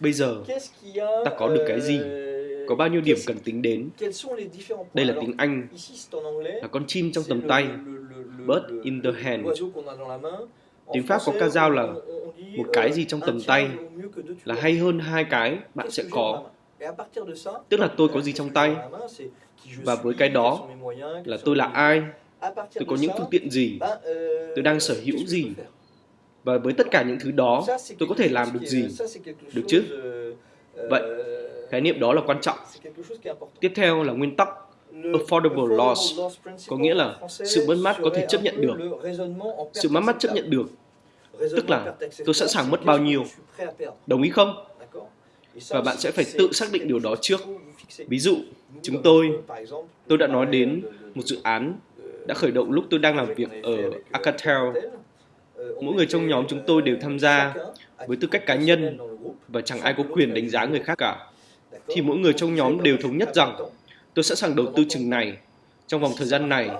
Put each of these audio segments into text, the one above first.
Bây giờ, ta có được cái gì? Có bao nhiêu điểm cần tính đến? Đây là tiếng Anh, là con chim trong tầm tay, bird in the hand. Tiếng Pháp có ca dao là một cái gì trong tầm tay. là hay hơn hai cái bạn sẽ có. Tức là tôi có gì trong tay. và với cái đó là tôi là ai, tôi có những phương tiện gì, tôi đang sở hữu gì và với tất cả những thứ đó tôi có thể làm được gì? Được chứ? vậy khái niệm đó là quan trọng. tiếp theo là nguyên tắc affordable loss có nghĩa là sự mất mát có thể chấp nhận được. sự mất mát chấp nhận được. tức là tôi sẵn sàng mất bao nhiêu. đồng ý không? Và bạn sẽ phải tự xác định điều đó trước. ví dụ chúng tôi tôi đã nói đến một dự án đã khởi động lúc tôi đang làm việc ở Alcatel mỗi người trong nhóm chúng tôi đều tham gia với tư cách cá nhân và chẳng ai có quyền đánh giá người khác cả. Thì mỗi người trong nhóm đều thống nhất rằng, tôi sẵn sàng đầu tư chừng này trong vòng thời gian này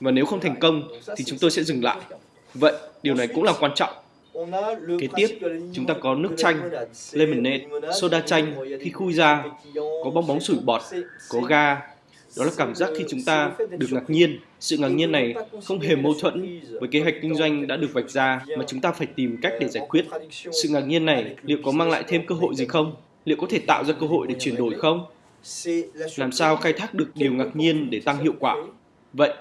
và nếu không thành công thì chúng tôi sẽ dừng lại. Vậy, điều này cũng là quan trọng. Kế tiếp, chúng ta có nước chanh, lemonade, soda chanh khi khui ra, có bong bóng sủi bọt, có ga đó là cảm giác khi chúng ta được ngạc nhiên. Sự ngạc nhiên này không hề mâu thuẫn với kế hoạch kinh doanh đã được vạch ra mà chúng ta phải tìm cách để giải quyết. Sự ngạc nhiên này liệu có mang lại thêm cơ hội gì không? Liệu có thể tạo ra cơ hội để chuyển đổi không? Làm sao khai thác được điều ngạc nhiên để tăng hiệu quả? Vậy,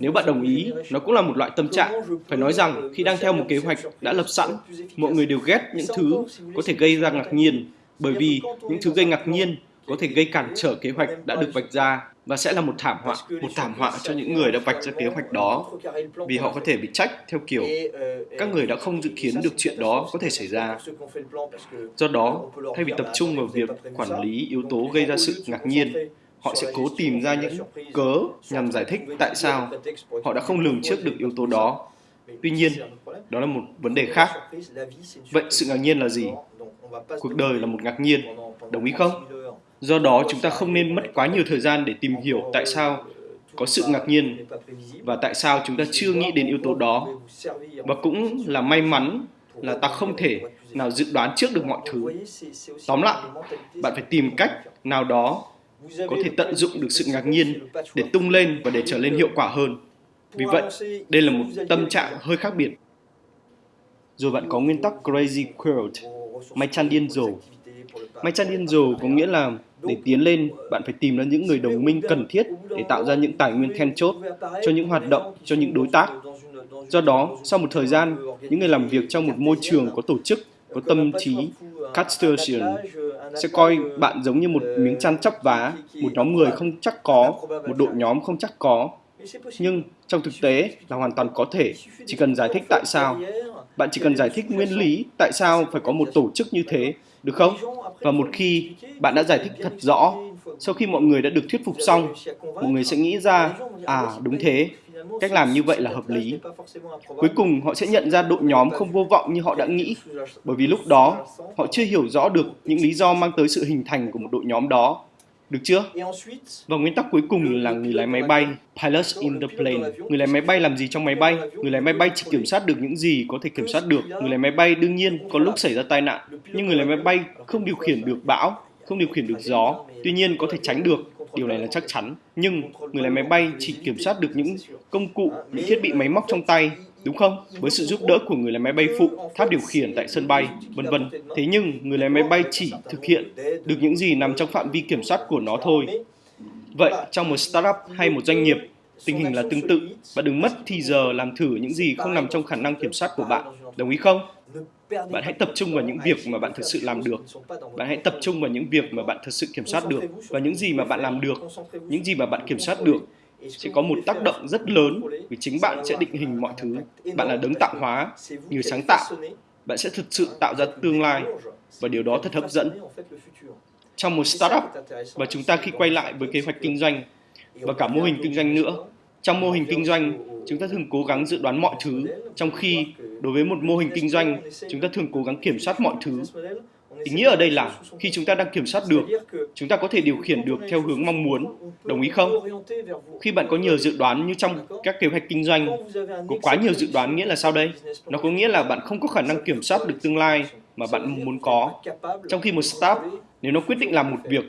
nếu bạn đồng ý, nó cũng là một loại tâm trạng. Phải nói rằng, khi đang theo một kế hoạch đã lập sẵn, mọi người đều ghét những thứ có thể gây ra ngạc nhiên, bởi vì những thứ gây ngạc nhiên có thể gây cản trở kế hoạch đã được vạch ra và sẽ là một thảm họa, một thảm họa cho những người đã vạch ra kế hoạch đó vì họ có thể bị trách theo kiểu các người đã không dự kiến được chuyện đó có thể xảy ra. Do đó, thay vì tập trung vào việc quản lý yếu tố gây ra sự ngạc nhiên, họ sẽ cố tìm ra những cớ nhằm giải thích tại sao họ đã không lường trước được yếu tố đó. Tuy nhiên, đó là một vấn đề khác. Vậy sự ngạc nhiên là gì? Cuộc đời là một ngạc nhiên, đồng ý không? Do đó, chúng ta không nên mất quá nhiều thời gian để tìm hiểu tại sao có sự ngạc nhiên và tại sao chúng ta chưa nghĩ đến yếu tố đó. Và cũng là may mắn là ta không thể nào dự đoán trước được mọi thứ. Tóm lại, bạn phải tìm cách nào đó có thể tận dụng được sự ngạc nhiên để tung lên và để trở lên hiệu quả hơn. Vì vậy, đây là một tâm trạng hơi khác biệt. Rồi bạn có nguyên tắc Crazy Quilt, máy chăn điên rồ. Máy chăn điên rồ có nghĩa là để tiến lên, bạn phải tìm ra những người đồng minh cần thiết để tạo ra những tài nguyên then chốt cho những hoạt động, cho những đối tác. Do đó, sau một thời gian, những người làm việc trong một môi trường có tổ chức, có tâm trí, Castration sẽ coi bạn giống như một miếng chăn chắp vá, một nhóm người không chắc có, một đội nhóm không chắc có. Nhưng trong thực tế là hoàn toàn có thể, chỉ cần giải thích tại sao. Bạn chỉ cần giải thích nguyên lý tại sao phải có một tổ chức như thế được không? Và một khi bạn đã giải thích thật rõ, sau khi mọi người đã được thuyết phục xong, mọi người sẽ nghĩ ra, à đúng thế, cách làm như vậy là hợp lý. Cuối cùng họ sẽ nhận ra đội nhóm không vô vọng như họ đã nghĩ, bởi vì lúc đó họ chưa hiểu rõ được những lý do mang tới sự hình thành của một đội nhóm đó. Được chưa? Và nguyên tắc cuối cùng là người lái máy bay, pilots in the plane. Người lái máy bay làm gì trong máy bay? Người lái máy bay chỉ kiểm soát được những gì có thể kiểm soát được. Người lái máy bay đương nhiên có lúc xảy ra tai nạn, nhưng người lái máy bay không điều khiển được bão, không điều khiển được gió. Tuy nhiên có thể tránh được, điều này là chắc chắn. Nhưng người lái máy bay chỉ kiểm soát được những công cụ, những thiết bị máy móc trong tay đúng không? Với sự giúp đỡ của người lái máy bay phụ, tháp điều khiển tại sân bay, vân vân. Thế nhưng người lái máy bay chỉ thực hiện được những gì nằm trong phạm vi kiểm soát của nó thôi. Vậy trong một startup hay một doanh nghiệp, tình hình là tương tự. Bạn đừng mất thì giờ làm thử những gì không nằm trong khả năng kiểm soát của bạn. Đồng ý không? Bạn hãy tập trung vào những việc mà bạn thực sự làm được. Bạn hãy tập trung vào những việc mà bạn thực sự kiểm soát được và những gì mà bạn làm được, những gì mà bạn kiểm soát được sẽ có một tác động rất lớn vì chính bạn sẽ định hình mọi thứ. Bạn là đấng tạo hóa, người sáng tạo. Bạn sẽ thực sự tạo ra tương lai và điều đó thật hấp dẫn. Trong một startup và chúng ta khi quay lại với kế hoạch kinh doanh và cả mô hình kinh doanh nữa, trong mô hình kinh doanh, chúng ta thường cố gắng dự đoán mọi thứ, trong khi đối với một mô hình kinh doanh, chúng ta thường cố gắng kiểm soát mọi thứ Ý nghĩa ở đây là khi chúng ta đang kiểm soát được, chúng ta có thể điều khiển được theo hướng mong muốn. Đồng ý không? Khi bạn có nhiều dự đoán như trong các kế hoạch kinh doanh, có quá nhiều dự đoán nghĩa là sao đây? Nó có nghĩa là bạn không có khả năng kiểm soát được tương lai mà bạn muốn có. Trong khi một startup, nếu nó quyết định làm một việc,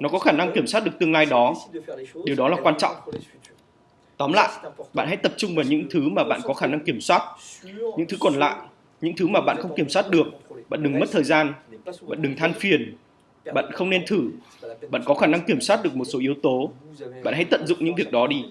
nó có khả năng kiểm soát được tương lai đó. Điều đó là quan trọng. Tóm lại, bạn hãy tập trung vào những thứ mà bạn có khả năng kiểm soát. Những thứ còn lại, những thứ mà bạn không kiểm soát được, bạn đừng mất thời gian, bạn đừng than phiền, bạn không nên thử. Bạn có khả năng kiểm soát được một số yếu tố. Bạn hãy tận dụng những việc đó đi